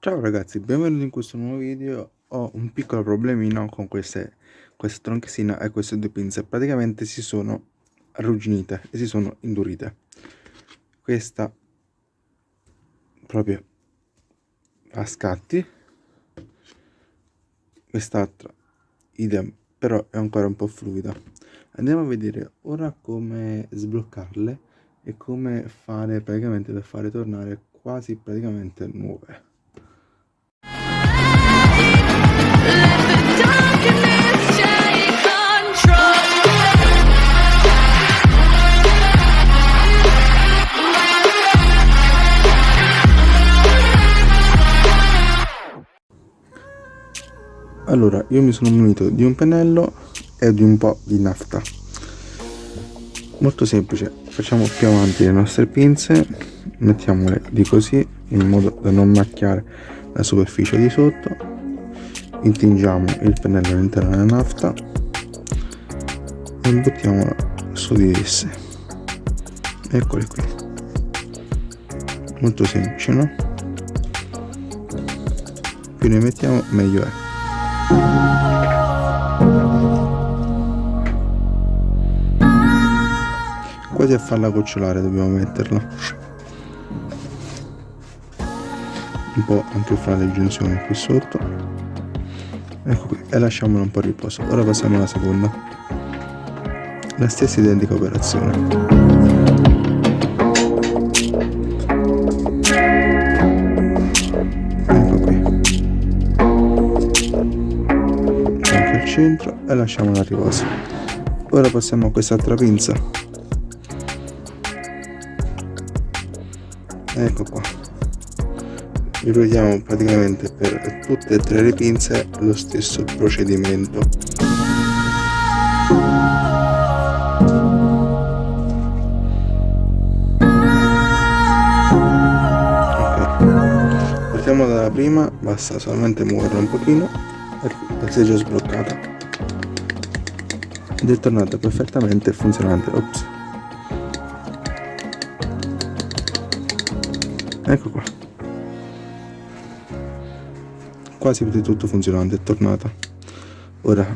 Ciao ragazzi, benvenuti in questo nuovo video. Ho un piccolo problemino con queste, questa tronchesina e queste due pinze. Praticamente si sono arrugginite e si sono indurite. Questa proprio a scatti. Quest'altra idem, però è ancora un po' fluida. Andiamo a vedere ora come sbloccarle e come fare praticamente per fare tornare quasi praticamente nuove. Allora io mi sono munito di un pennello e di un po' di nafta. Molto semplice facciamo più avanti le nostre pinze mettiamole di così in modo da non macchiare la superficie di sotto. Intingiamo il pennello all'interno della nafta e buttiamola su di esse. Eccole qui. Molto semplice no? Più ne mettiamo meglio è quasi a farla gocciolare dobbiamo metterla. Un po' anche fra le giunzioni qui sotto. Ecco qui e lasciamola un po' riposo. Ora passiamo alla seconda. La stessa identica operazione centro e lasciamola a riposo ora passiamo a quest'altra pinza. Ecco qua. Ripetiamo praticamente per tutte e tre le pinze lo stesso procedimento. Partiamo dalla prima basta solamente muoverla un pochino si è già sbloccata. Ed è tornata perfettamente funzionante. Ops. ecco qua. Quasi di tutto funzionante è tornata. Ora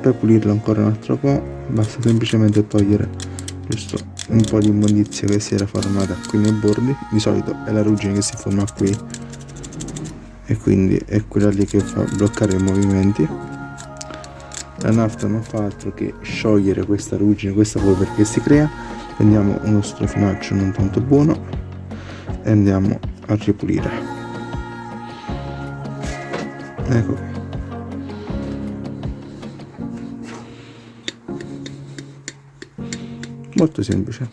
per pulirla ancora un altro po' basta semplicemente togliere giusto un po' di immondizia che si era formata qui nei bordi. Di solito è la ruggine che si forma qui e quindi è quella lì che fa bloccare i movimenti. La nafta non fa altro che sciogliere questa ruggine questa polvere che si crea. Prendiamo uno strofinaccio non tanto buono e andiamo a ripulire. Ecco qui. Molto semplice.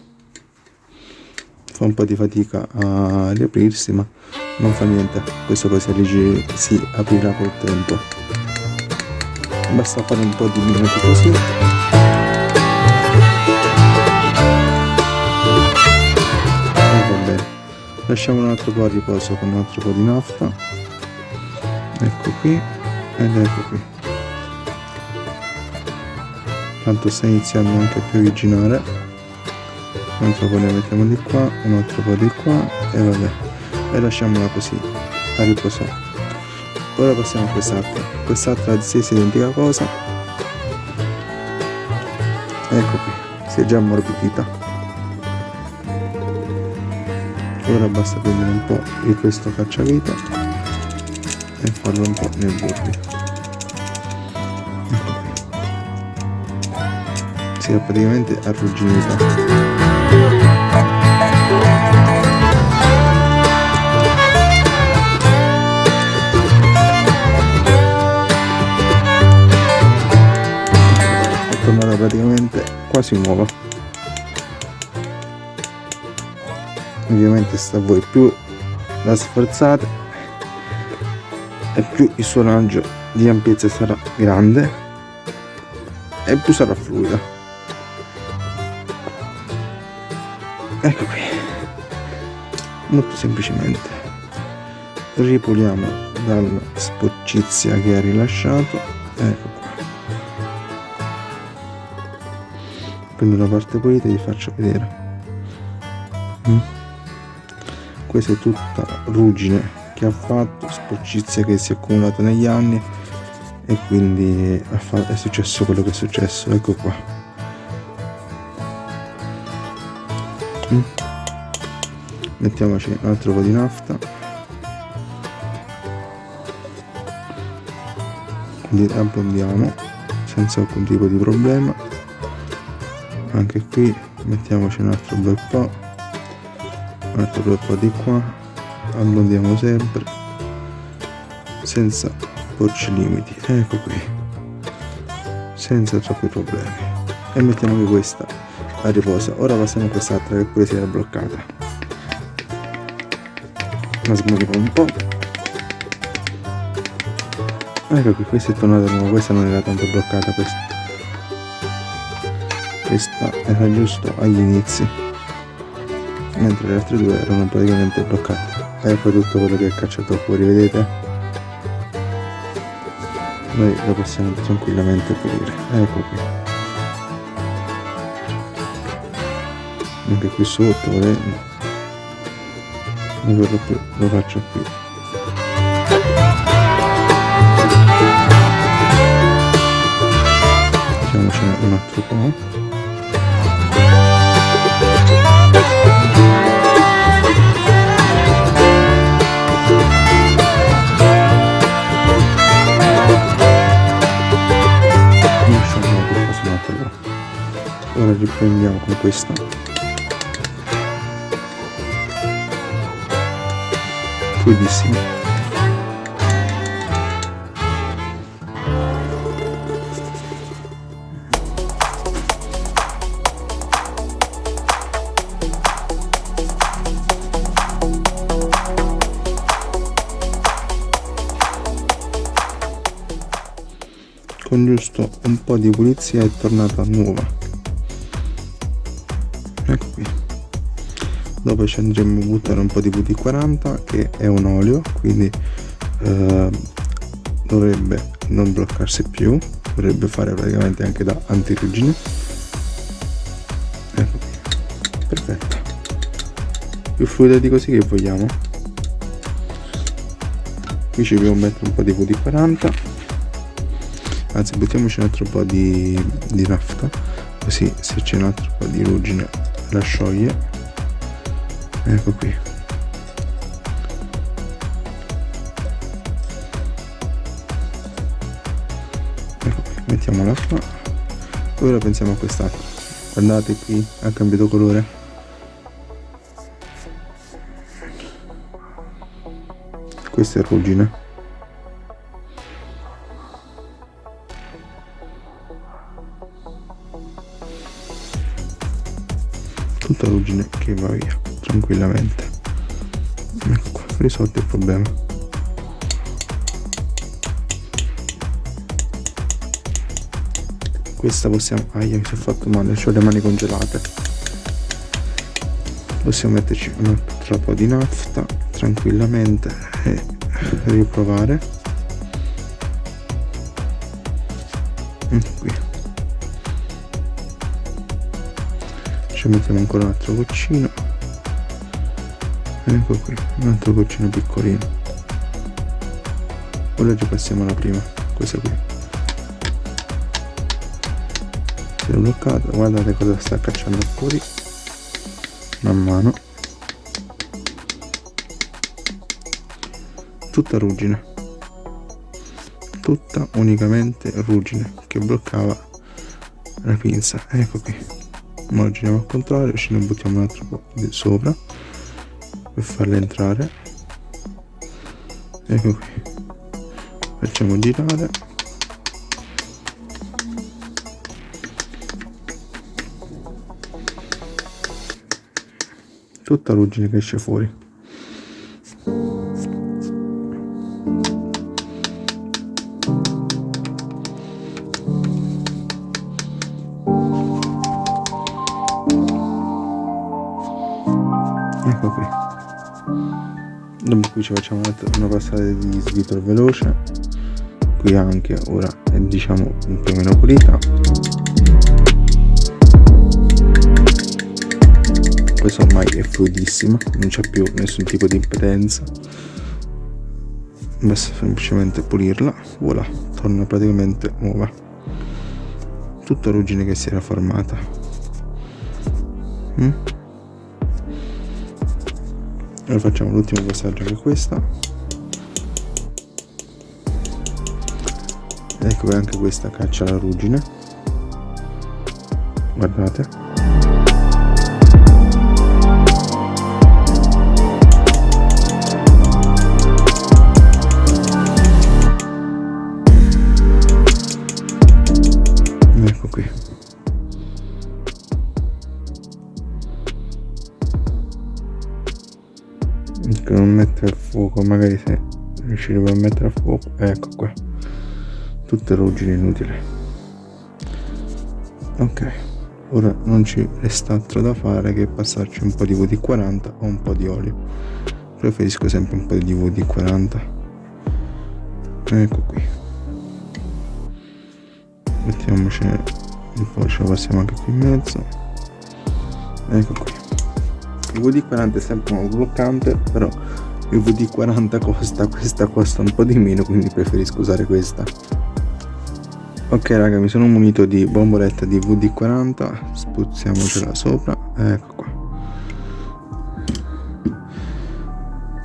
Fa un po' di fatica a riaprirsi ma non fa niente. Questo poi si, si aprirà col tempo. Basta fare un po' di minuti così. E va bene. Lasciamo un altro po' a riposo con un altro po' di nafta. Ecco qui ed ecco qui. Tanto sta iniziando anche a piovigginare. Un altro po' ne mettiamo di qua un altro po' di qua e vabbè e lasciamola così a riposare ora passiamo a quest'altra. Quest'altra stessa identica cosa. Ecco qui si è già ammorbidita. Ora basta prendere un po' di questo cacciavite e farlo un po' nei bordi ecco si è praticamente arrugginita quasi nuova ovviamente sta a voi più la sforzate e più il suo raggio di ampiezza sarà grande e più sarà fluida ecco qui. Molto semplicemente. Ripuliamo dalla sporcizia che ha rilasciato. Ecco prendo la parte pulita e vi faccio vedere. Mm. questa è tutta ruggine che ha fatto sporcizia che si è accumulata negli anni e quindi è successo quello che è successo. Ecco qua. Mm. mettiamoci un altro po' di nafta. Quindi abbondiamo senza alcun tipo di problema anche qui mettiamoci un altro bel po' un altro bel po' di qua. Abbondiamo sempre. Senza porci limiti. Ecco qui. Senza troppi problemi. E mettiamo anche questa a riposo. Ora passiamo a quest'altra che pure si era bloccata. La smuoviamo un po' ecco qui questa è tornata nuova questa non era tanto bloccata questa questa era giusto agli inizi mentre le altre due erano praticamente bloccate. Ecco tutto quello che è cacciato fuori vedete? Noi lo possiamo tranquillamente pulire. Ecco qui. Anche qui sotto vedete? Non più lo faccio qui. Facciamocene un altro po' ora riprendiamo con questa. Fluidissimo con giusto un po' di pulizia è tornata nuova ecco qui. Dopo ci andremo a buttare un po' di VD40 che è un olio quindi eh, dovrebbe non bloccarsi più dovrebbe fare praticamente anche da antirugine ecco qui. Perfetto. Più fluida di così che vogliamo. Qui ci dobbiamo mettere un po' di VD40 anzi buttiamoci un altro po' di, di nafta così se c'è un altro po' di ruggine la scioglie ecco qui. Ecco qui mettiamola qua. Ora pensiamo a quest'altro guardate qui ha cambiato colore. Questa è ruggine tutta ruggine che va via tranquillamente. Ecco qua risolto il problema. Questa possiamo aia mi è fatto male ho le mani congelate. Possiamo metterci un altro po' di nafta tranquillamente e riprovare. Ecco qui ci mettiamo ancora un altro goccino. Ecco qui un altro goccino piccolino. Ora ci passiamo alla prima questa qui. Si è bloccata guardate cosa sta cacciando fuori. Man mano. Tutta ruggine. Tutta unicamente ruggine che bloccava la pinza. Ecco qui ora giriamo al contrario ce ne buttiamo un altro po' sopra per farle entrare. Ecco qui. Facciamo girare. Tutta ruggine che esce fuori qui ci facciamo una passata di svitolo veloce. Qui anche ora è diciamo un po' meno pulita. Questa ormai è fluidissima non c'è più nessun tipo di impedenza. Basta semplicemente pulirla. Voilà torna praticamente nuova. Tutta ruggine che si era formata. Mm? Ora facciamo l'ultimo passaggio che è questa ecco che anche questa caccia la ruggine. Guardate magari se riusciremo a mettere a fuoco. Ecco qua. Tutte ruggine inutili. Ok ora non ci resta altro da fare che passarci un po' di VD40 o un po' di olio. Preferisco sempre un po' di VD40 ecco qui. Mettiamoci un po' ce lo passiamo anche qui in mezzo. Ecco qui. Il VD40 è sempre un bloccante però il VD40 costa questa costa un po' di meno quindi preferisco usare questa. Ok raga mi sono munito di bomboletta di VD40 spuzziamocela sopra ecco qua.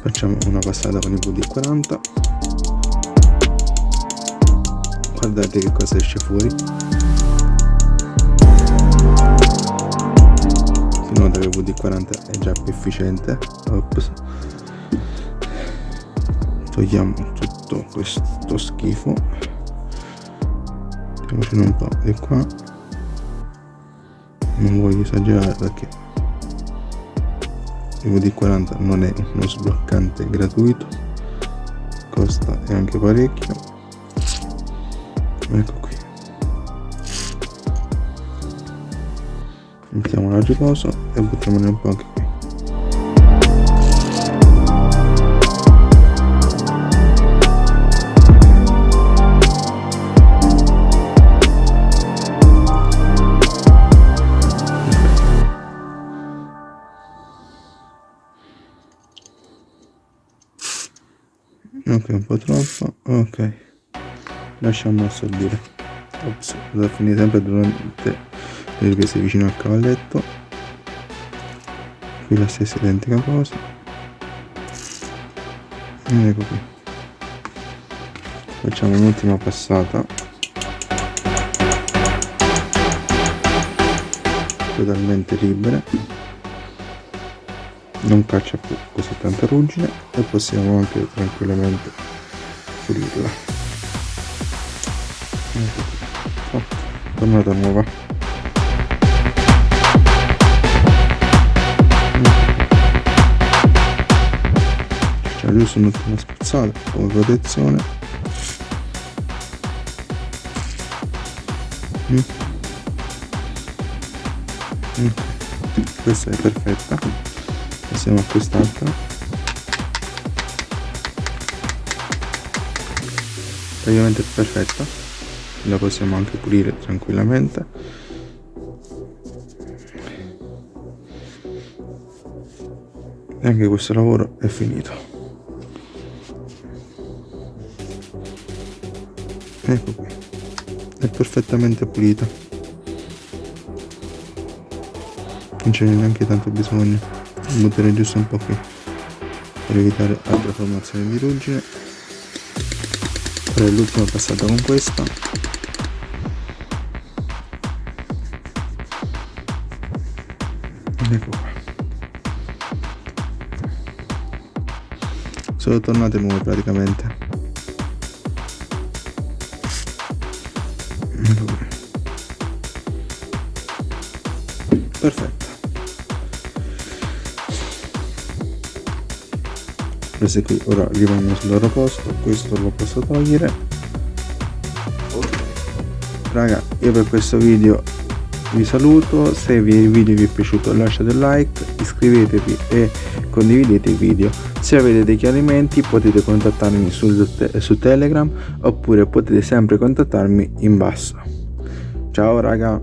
Facciamo una passata con il VD40 guardate che cosa esce fuori. Nota che il VD40 è già più efficiente. Ops. Togliamo tutto questo schifo. Mettiamocene un po' di qua. Non voglio esagerare perché il VD40 non è uno sbloccante gratuito. Costa anche parecchio. Ecco qui. Mettiamola a riposo e buttiamone un po' anche lasciamo assorbire ops da finire sempre durante le riprese vicino al cavalletto. Qui la stessa identica cosa. Ed ecco qui. Facciamo un'ultima passata. Totalmente libere. Non caccia più così tanta ruggine e possiamo anche tranquillamente pulirla tornata nuova. Io sono una spazzata come protezione mm. Mm. questa è perfetta. Passiamo a quest'altra. Praticamente perfetta la possiamo anche pulire tranquillamente. E anche questo lavoro è finito. Ecco qui. È perfettamente pulita non ce n'è neanche tanto bisogno. Butterei giusto un po' qui per evitare altre formazioni di ruggine. Farei l'ultima passata con questa sono tornate nuove praticamente. Perfetta queste qui ora rimangono sul loro posto questo lo posso togliere. Raga io per questo video vi saluto se il video vi è piaciuto lasciate like iscrivetevi e condividete il video. Se avete dei chiarimenti potete contattarmi su, su telegram oppure potete sempre contattarmi in basso. Ciao raga